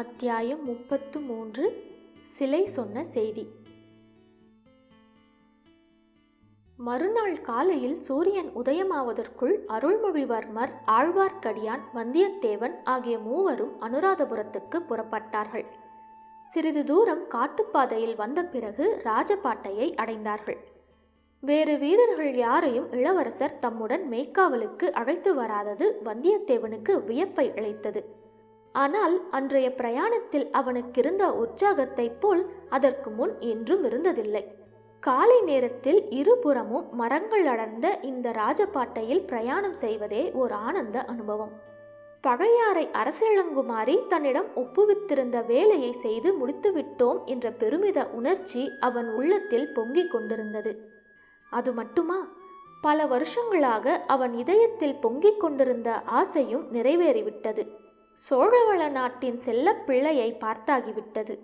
அத்தியாயம் முப்பத்து மூன்று சிலை சொன்ன செய்தி. மறுநாள் காலையில் சூரியன் உதயமாவதற்குள் அருள்மொழிவர்மர் ஆழ்வார்க்கடியான் வந்தியத்தேவன் ஆகிய மூவரும் அனுராதபுரத்துக்கு புறப்பட்டார்கள். சிறிது தூரம் காட்டுப்பாதையில் வந்த பிறகு ராஜபாட்டையை அடைந்தார்கள். வேறு வீரர்கள் யாரையும் இளவரசர் தம்முடன் மேய்க்காவலுக்கு அழைத்து வராதது வந்தியத்தேவனுக்கு வியப்பை அளித்தது ஆனால் அன்றைய பிரயாணத்தில் அவனுக்கிருந்த உற்சாகத்தைப் போல் அதற்கு முன் என்றும் இருந்ததில்லை. காலை நேரத்தில் இருபுறமும் மரங்கள் அடர்ந்த இந்த ராஜபாட்டையில் பிரயாணம் செய்வதே ஓர் ஆனந்த அனுபவம். பழையாறை அரசிளங்குமாரி தன்னிடம் ஒப்புவித்திருந்த வேலையை செய்து முடித்துவிட்டோம் என்ற பெருமித உணர்ச்சி அவன் உள்ளத்தில் பொங்கிக் கொண்டிருந்தது. அது மட்டுமா? பல வருஷங்களாக அவன் இதயத்தில் பொங்கிக் கொண்டிருந்த ஆசையும் நிறைவேறிவிட்டது. சோழவள நாட்டின் செல்ல பிள்ளையை பார்த்தாகிவிட்டது.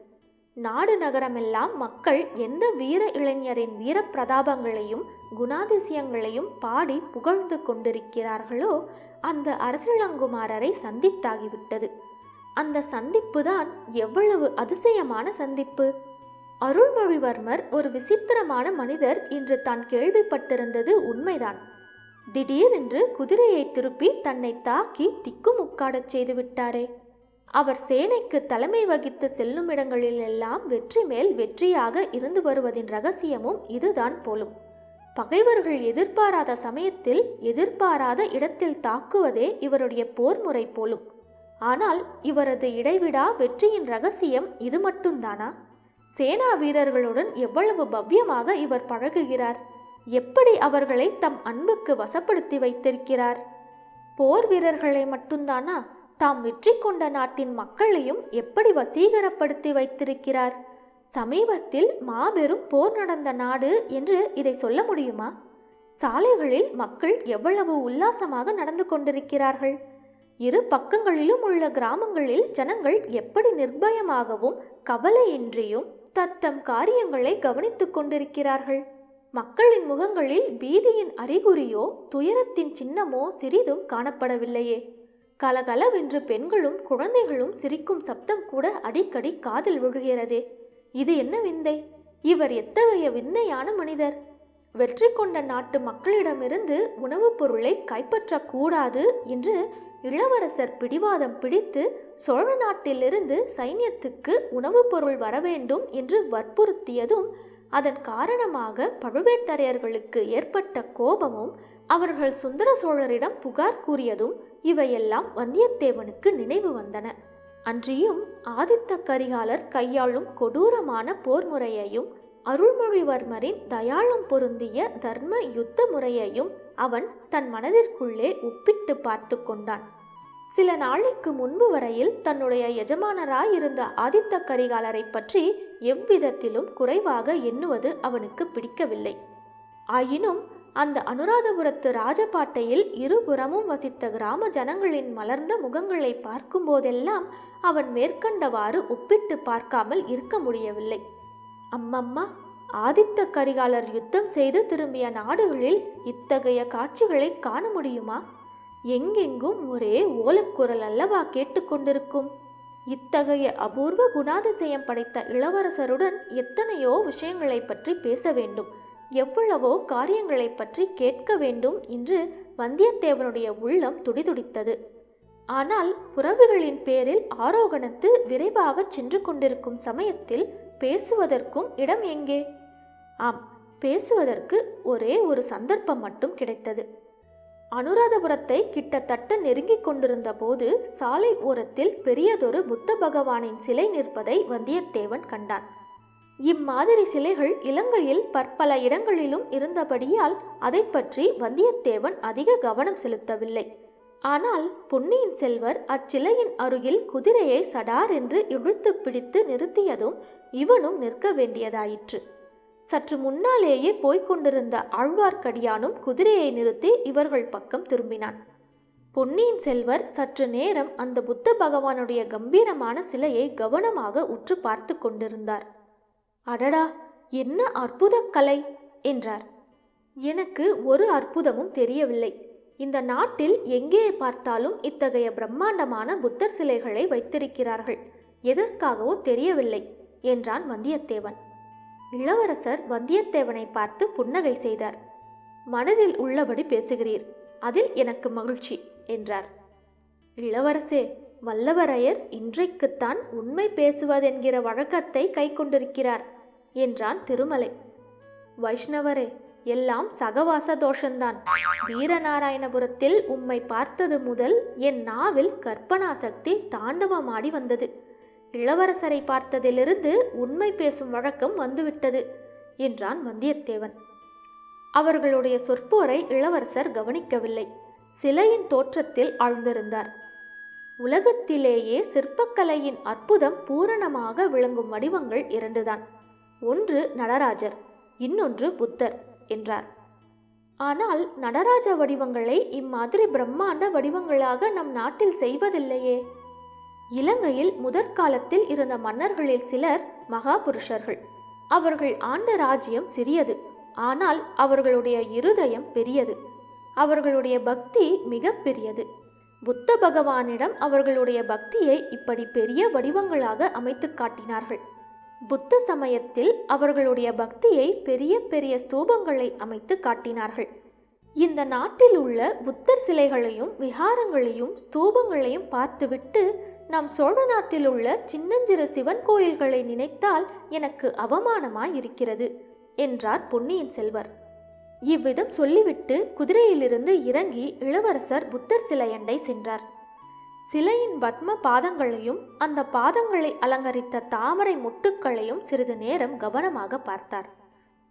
நாடு நகரமெல்லாம் மக்கள் எந்த வீர இளைஞரின் வீரப்பிரதாபங்களையும் குணாதிசயங்களையும் பாடி புகழ்ந்து கொண்டிருக்கிறார்களோ அந்த அரசிளங்குமாரரை சந்தித்தாகிவிட்டது. அந்த சந்திப்புதான் எவ்வளவு அதிசயமான சந்திப்பு! அருள்மொழிவர்மர் ஒரு விசித்திரமான மனிதர் என்று தான் கேள்விப்பட்டிருந்தது உண்மைதான். திடீரென்று குதிரையை திருப்பி தன்னை தாக்கி திக்குமுக்காடச் செய்து விட்டாரே அவர் சேனைக்கு தலைமை வகித்து செல்லும் இடங்களிலெல்லாம் வெற்றி மேல் வெற்றியாக இருந்து வருவதின் ரகசியமும் இதுதான் போலும். பகைவர்கள் எதிர்பாராத சமயத்தில் எதிர்பாராத இடத்தில் தாக்குவதே இவருடைய போர் முறை போலும். ஆனால் இவரது இடைவிடா வெற்றியின் ரகசியம் இது மட்டும்தானா? சேனா வீரர்களுடன் எவ்வளவு பவ்யமாக இவர் பழகுகிறார்? எப்படி அவர்களை தம் அன்புக்கு வசப்படுத்தி வைத்திருக்கிறார்? போர் வீரர்களை மட்டும்தானா? தாம் வெற்றி கொண்ட நாட்டின் மக்களையும் எப்படி வசீகரப்படுத்தி வைத்திருக்கிறார்? சமீபத்தில் மாபெரும் போர் நடந்த நாடு என்று இதை சொல்ல முடியுமா? சாலைகளில் மக்கள் எவ்வளவு உல்லாசமாக நடந்து கொண்டிருக்கிறார்கள்? இரு பக்கங்களிலும் உள்ள கிராமங்களில் ஜனங்கள் எப்படி நிர்பயமாகவும் கவலையின்றியும் தத்தம் காரியங்களை கவனித்துக் கொண்டிருக்கிறார்கள்? மக்களின் முகங்களில் பீதியின் அறிகுறியோ துயரத்தின் சின்னமோ சிறிதும் காணப்படவில்லையே. கலகலவென்று பெண்களும் குழந்தைகளும் சிரிக்கும் சப்தம் கூட அடிக்கடி காதில் விழுகிறதே. இது என்ன விந்தை? இவர் எத்தகைய விந்தையான மனிதர்? வெற்றி கொண்ட நாட்டு மக்களிடமிருந்து உணவுப் பொருளை கைப்பற்றக்கூடாது என்று இளவரசர் பிடிவாதம் பிடித்து சோழ நாட்டிலிருந்து சைன்யத்துக்கு உணவுப் பொருள் வரவேண்டும் என்று வற்புறுத்தியதும் அதன் காரணமாக பழுவேட்டரையர்களுக்கு ஏற்பட்ட கோபமும் அவர்கள் சுந்தர சோழரிடம் புகார் கூறியதும் இவையெல்லாம் வந்தியத்தேவனுக்கு நினைவு வந்தன. அன்றியும் ஆதித்த கரிகாலர் கையாளும் கொடூரமான போர் முறையையும் அருள்மொழிவர்மரின் தயாளம் பொருந்திய தர்ம யுத்த முறையையும் அவன் தன் மனதிற்குள்ளே ஒப்பிட்டு பார்த்து கொண்டான். சில நாளைக்கு முன்பு வரையில் தன்னுடைய எஜமானராயிருந்த ஆதித்த கரிகாலரை பற்றி எவ்விதத்திலும் குறைவாக எண்ணுவது அவனுக்கு பிடிக்கவில்லை. ஆயினும் அந்த அனுராதபுரத்து ராஜபாட்டையில் இருபுறமும் வசித்த கிராம ஜனங்களின் மலர்ந்த முகங்களை பார்க்கும்போதெல்லாம் அவன் மேற்கண்டவாறு ஒப்பிட்டு பார்க்காமல் இருக்க முடியவில்லை. அம்மம்மா ஆதித்த கரிகாலர் யுத்தம் செய்து திரும்பிய நாடுகளில் இத்தகைய காட்சிகளை காண முடியுமா? எங்கெங்கும் ஒரே ஓலக்குரல் அல்லவா கேட்டுக்கொண்டிருக்கும் இத்தகைய அபூர்வ குணாதிசயம் படைத்த இளவரசருடன் எத்தனையோ விஷயங்களை பற்றி பேச வேண்டும். எவ்வளவோ காரியங்களை பற்றி கேட்க வேண்டும் என்று வந்தியத்தேவனுடைய உள்ளம் துடிதுடித்தது. ஆனால் புறவுகளின் பேரில் ஆரோகணத்து விரைவாக சென்று கொண்டிருக்கும் சமயத்தில் பேசுவதற்கும் இடம் எங்கே? ஆம் பேசுவதற்கு ஒரே ஒரு சந்தர்ப்பம் மட்டும் கிடைத்தது. அனுராதபுரத்தை கிட்டத்தட்ட நெருங்கிக் கொண்டிருந்த போது சாலை ஓரத்தில் பெரியதொரு புத்த பகவானின் சிலை நிற்பதை வந்தியத்தேவன் கண்டான். இம்மாதிரி சிலைகள் இலங்கையில் பற்பல இடங்களிலும் இருந்தபடியால் அதை பற்றி வந்தியத்தேவன் அதிக கவனம் செலுத்தவில்லை. ஆனால் பொன்னியின் செல்வர் அச்சிலையின் அருகில் குதிரையை சடார் என்று இழுத்து பிடித்து நிறுத்தியதும் இவனும் நிற்க வேண்டியதாயிற்று. சற்று முன்னாலேயே போய்க் கொண்டிருந்த ஆழ்வார்க்கடியானும் குதிரையை நிறுத்தி இவர்கள் பக்கம் திரும்பினான். பொன்னியின் செல்வர் சற்று நேரம் அந்த புத்த பகவானுடைய கம்பீரமான சிலையை கவனமாக உற்று பார்த்து கொண்டிருந்தார். அடடா என்ன அற்புத கலை! என்றார். எனக்கு ஒரு அற்புதமும் தெரியவில்லை. இந்த நாட்டில் எங்கே பார்த்தாலும் இத்தகைய பிரம்மாண்டமான புத்தர் சிலைகளை வைத்திருக்கிறார்கள். எதற்காகவோ தெரியவில்லை என்றான் வந்தியத்தேவன். இளவரசர் வந்தியத்தேவனை பார்த்து புன்னகை செய்தார். மனதில் உள்ளபடி பேசுகிறீர். அதில் எனக்கு மகிழ்ச்சி என்றார். இளவரசே வல்லவரையர் இன்றைக்குத்தான் உண்மை பேசுவதென்கிற வழக்கத்தை கை கொண்டிருக்கிறார் என்றான் திருமலை. வைஷ்ணவரே எல்லாம் சகவாச தோஷந்தான். வீரநாராயணபுரத்தில் உம்மை பார்த்தது முதல் என் நாவில் கற்பனா சக்தி தாண்டவமாடி வந்தது. இளவரசரை பார்த்ததிலிருந்து உண்மை பேசும் வழக்கம் வந்துவிட்டது என்றான் வந்தியத்தேவன். அவர்களுடைய சொற்போரை இளவரசர் கவனிக்கவில்லை. சிலையின் தோற்றத்தில் ஆழ்ந்திருந்தார். உலகத்திலேயே சிற்பக்கலையின் அற்புதம் பூரணமாக விளங்கும் வடிவங்கள் இரண்டுதான். ஒன்று நடராஜர் இன்னொன்று புத்தர் என்றார். ஆனால் நடராஜ வடிவங்களை இம்மாதிரி பிரம்மாண்ட வடிவங்களாக நம் நாட்டில் செய்வதில்லையே. இலங்கையில் முதற்காலத்தில் இருந்த மன்னர்களில் சிலர் மகாபுருஷர்கள். அவர்கள் ஆண்ட ராஜ்யம் சிறியது. ஆனால் அவர்களுடைய இருதயம் பெரியது. அவர்களுடைய பக்தி மிக பெரியது. புத்த பகவானிடம் அவர்களுடைய பக்தியை இப்படி பெரிய வடிவங்களாக அமைத்து காட்டினார்கள். புத்த சமயத்தில் அவர்களுடைய பக்தியை பெரிய பெரிய ஸ்தூபங்களை அமைத்து காட்டினார்கள். இந்த நாட்டில் உள்ள புத்தர் சிலைகளையும் விஹாரங்களையும் ஸ்தூபங்களையும் பார்த்துவிட்டு நம் சோழ நாட்டில் உள்ள சின்னஞ்சிறு சிவன் கோயில்களை நினைத்தால் எனக்கு அவமானமாய் இருக்கிறது என்றார் பொன்னியின் செல்வர். இவ்விதம் சொல்லிவிட்டு குதிரையிலிருந்து இறங்கி இளவரசர் புத்தர் சிலையண்டை சென்றார். சிலையின் பத்ம பாதங்களையும் அந்த பாதங்களை அலங்கரித்த தாமரை முட்டுக்களையும் சிறிது நேரம் கவனமாக பார்த்தார்.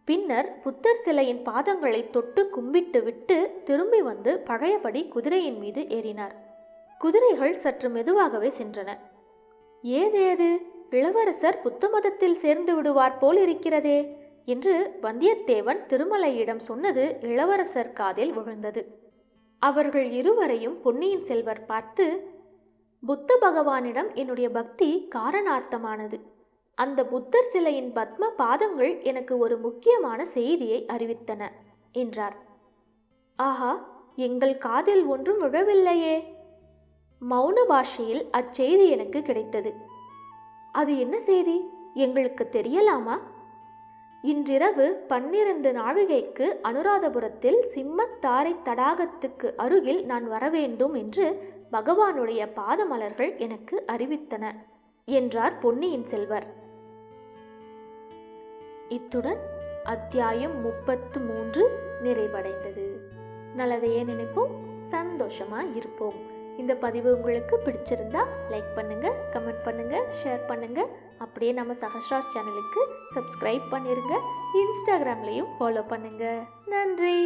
பின்னர் புத்தர் சிலையின் பாதங்களை தொட்டு கும்பிட்டு விட்டு திரும்பி வந்து பழையபடி குதிரையின் மீது ஏறினார். குதிரைகள் சற்று மெதுவாகவே சென்றன. ஏதேது? இளவரசர் புத்த மதத்தில் சேர்ந்து விடுவார் போல் இருக்கிறதே என்று வந்தியத்தேவன் திருமலையிடம் சொன்னது இளவரசர் காதில் விழுந்தது. அவர்கள் இருவரையும் பொன்னியின் செல்வர் பார்த்து புத்த பகவானிடம் என்னுடைய பக்தி காரணார்த்தமானது. அந்த புத்தர் சிலையின் பத்ம பாதங்கள் எனக்கு ஒரு முக்கியமான செய்தியை அறிவித்தன என்றார். ஆஹா! எங்கள் காதில் ஒன்றும் விழவில்லையே! மௌன பாஷையில் அச்செய்தி எனக்கு கிடைத்தது. அது என்ன செய்தி? எங்களுக்கு தெரியலாமா? இன்றிரவு பன்னிரண்டு நாழிகைக்கு அனுராதபுரத்தில் சிம்மத்தாரை தடாகத்துக்கு அருகில் நான் வரவேண்டும் என்று பகவானுடைய பாதமலர்கள் எனக்கு அறிவித்தன என்றார் பொன்னியின் செல்வர். இத்துடன் அத்தியாயம் முப்பத்து மூன்று நிறைவடைந்தது. நல்லதையே நினைப்போம் சந்தோஷமா இருப்போம். இந்த பதிவு உங்களுக்கு பிடிச்சிருந்தா லைக் பண்ணுங்க கமெண்ட் பண்ணுங்க ஷேர் பண்ணுங்க. அப்படியே நம்ம சஹஸ்ராஸ் சேனலுக்கு சப்ஸ்கிரைப் பண்ணிருங்க. இன்ஸ்டாகிராம்லேயும் ஃபாலோ பண்ணுங்க. நன்றி.